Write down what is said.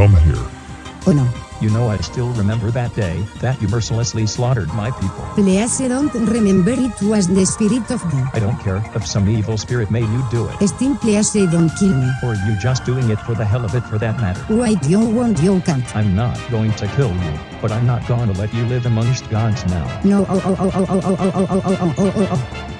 come here. Oh no. You know I still remember that day, that you mercilessly slaughtered my people. Please don't remember it was the spirit of God. I don't care if some evil spirit made you do it. Still please don't kill me. Or you just doing it for the hell of it for that matter. Wait you won't you can't. I'm not going to kill you, but I'm not gonna let you live amongst gods now. No oh oh oh oh oh oh oh oh oh oh oh oh oh